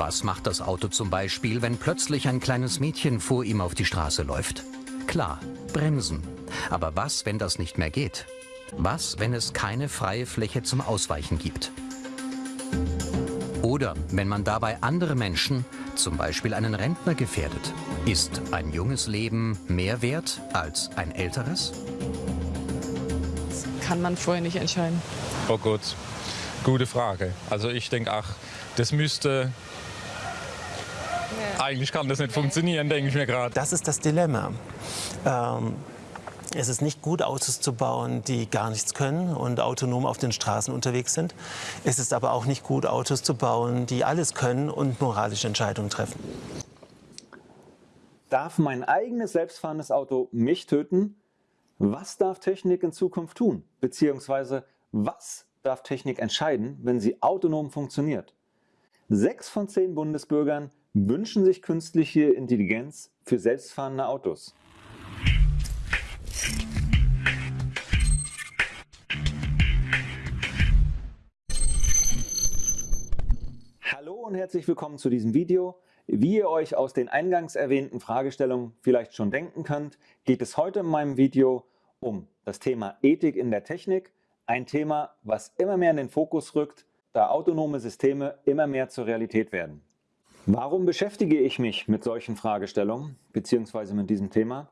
Was macht das Auto zum Beispiel, wenn plötzlich ein kleines Mädchen vor ihm auf die Straße läuft? Klar, bremsen. Aber was, wenn das nicht mehr geht? Was, wenn es keine freie Fläche zum Ausweichen gibt? Oder wenn man dabei andere Menschen, zum Beispiel einen Rentner, gefährdet? Ist ein junges Leben mehr wert als ein älteres? Das kann man vorher nicht entscheiden. Oh Gott, gute Frage. Also ich denke, ach, das müsste... Eigentlich kann das nicht funktionieren, denke ich mir gerade. Das ist das Dilemma. Ähm, es ist nicht gut, Autos zu bauen, die gar nichts können und autonom auf den Straßen unterwegs sind. Es ist aber auch nicht gut, Autos zu bauen, die alles können und moralische Entscheidungen treffen. Darf mein eigenes selbstfahrendes Auto mich töten? Was darf Technik in Zukunft tun? Beziehungsweise was darf Technik entscheiden, wenn sie autonom funktioniert? Sechs von zehn Bundesbürgern wünschen sich künstliche Intelligenz für selbstfahrende Autos. und herzlich willkommen zu diesem Video. Wie ihr euch aus den eingangs erwähnten Fragestellungen vielleicht schon denken könnt, geht es heute in meinem Video um das Thema Ethik in der Technik. Ein Thema, was immer mehr in den Fokus rückt, da autonome Systeme immer mehr zur Realität werden. Warum beschäftige ich mich mit solchen Fragestellungen bzw. mit diesem Thema?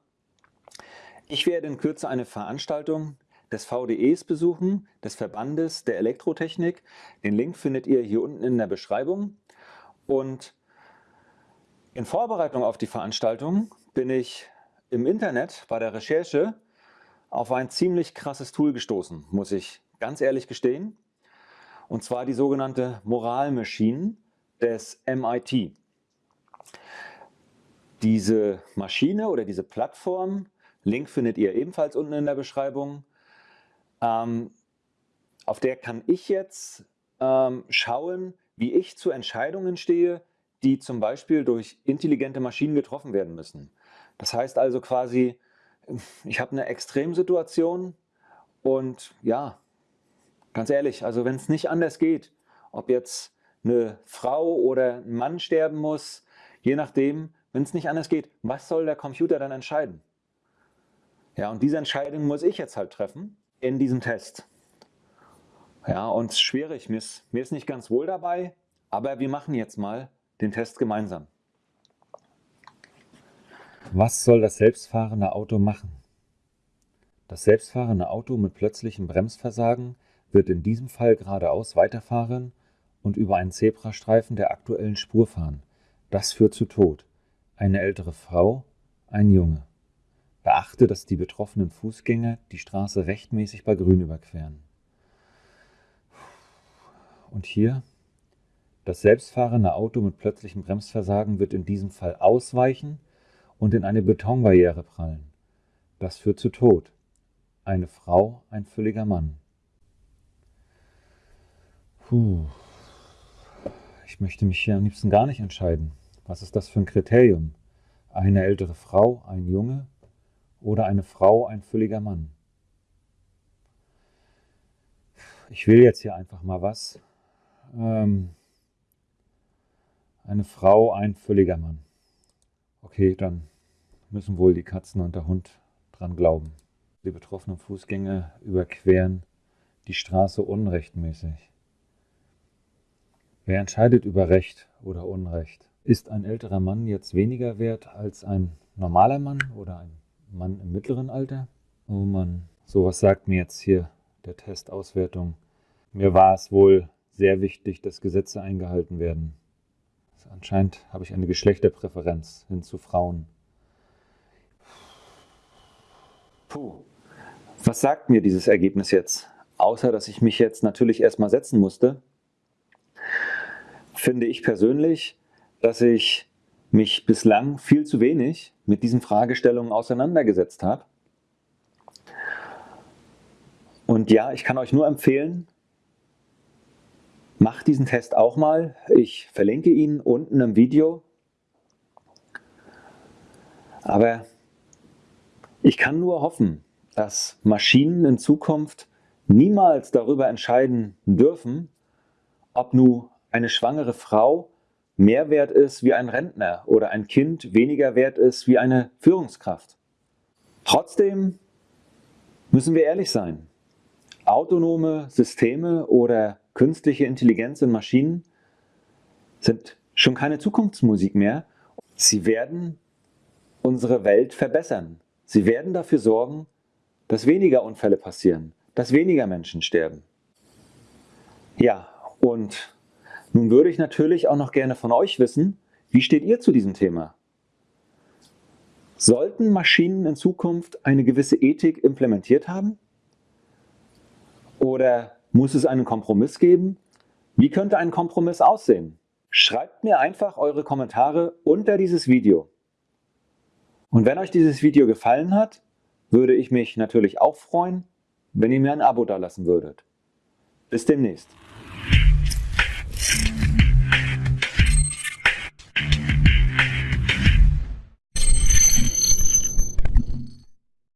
Ich werde in Kürze eine Veranstaltung des VDEs besuchen, des Verbandes der Elektrotechnik. Den Link findet ihr hier unten in der Beschreibung. Und in Vorbereitung auf die Veranstaltung bin ich im Internet bei der Recherche auf ein ziemlich krasses Tool gestoßen, muss ich ganz ehrlich gestehen. Und zwar die sogenannte Moral Machine des MIT. Diese Maschine oder diese Plattform, Link findet ihr ebenfalls unten in der Beschreibung, ähm, auf der kann ich jetzt ähm, schauen, wie ich zu Entscheidungen stehe, die zum Beispiel durch intelligente Maschinen getroffen werden müssen. Das heißt also quasi, ich habe eine Extremsituation und ja, ganz ehrlich, also wenn es nicht anders geht, ob jetzt eine Frau oder ein Mann sterben muss, je nachdem, wenn es nicht anders geht, was soll der Computer dann entscheiden? Ja, und diese Entscheidung muss ich jetzt halt treffen in diesem Test. Ja, und schwierig, mir ist, mir ist nicht ganz wohl dabei, aber wir machen jetzt mal den Test gemeinsam. Was soll das selbstfahrende Auto machen? Das selbstfahrende Auto mit plötzlichem Bremsversagen wird in diesem Fall geradeaus weiterfahren und über einen Zebrastreifen der aktuellen Spur fahren. Das führt zu Tod. Eine ältere Frau, ein Junge. Beachte, dass die betroffenen Fußgänger die Straße rechtmäßig bei Grün überqueren. Und hier, das selbstfahrende Auto mit plötzlichem Bremsversagen wird in diesem Fall ausweichen und in eine Betonbarriere prallen. Das führt zu Tod. Eine Frau, ein völliger Mann. Puh. Ich möchte mich hier am liebsten gar nicht entscheiden. Was ist das für ein Kriterium? Eine ältere Frau, ein Junge oder eine Frau, ein völliger Mann? Ich will jetzt hier einfach mal was, ähm, eine Frau, ein völliger Mann. Okay, dann müssen wohl die Katzen und der Hund dran glauben. Die betroffenen Fußgänger überqueren die Straße unrechtmäßig. Wer entscheidet über Recht oder Unrecht? Ist ein älterer Mann jetzt weniger wert als ein normaler Mann oder ein Mann im mittleren Alter? Oh Mann, sowas sagt mir jetzt hier der Testauswertung. Mir war es wohl sehr wichtig, dass Gesetze eingehalten werden. Anscheinend habe ich eine Geschlechterpräferenz hin zu Frauen. Puh, was sagt mir dieses Ergebnis jetzt? Außer, dass ich mich jetzt natürlich erstmal setzen musste, finde ich persönlich, dass ich mich bislang viel zu wenig mit diesen Fragestellungen auseinandergesetzt habe. Und ja, ich kann euch nur empfehlen, Macht diesen Test auch mal. Ich verlinke ihn unten im Video. Aber ich kann nur hoffen, dass Maschinen in Zukunft niemals darüber entscheiden dürfen, ob nun eine schwangere Frau mehr wert ist wie ein Rentner oder ein Kind weniger wert ist wie eine Führungskraft. Trotzdem müssen wir ehrlich sein. Autonome Systeme oder künstliche Intelligenz in Maschinen sind schon keine Zukunftsmusik mehr. Sie werden unsere Welt verbessern. Sie werden dafür sorgen, dass weniger Unfälle passieren, dass weniger Menschen sterben. Ja, und nun würde ich natürlich auch noch gerne von euch wissen, wie steht ihr zu diesem Thema? Sollten Maschinen in Zukunft eine gewisse Ethik implementiert haben? Oder muss es einen Kompromiss geben? Wie könnte ein Kompromiss aussehen? Schreibt mir einfach eure Kommentare unter dieses Video. Und wenn euch dieses Video gefallen hat, würde ich mich natürlich auch freuen, wenn ihr mir ein Abo dalassen würdet. Bis demnächst. フフフ。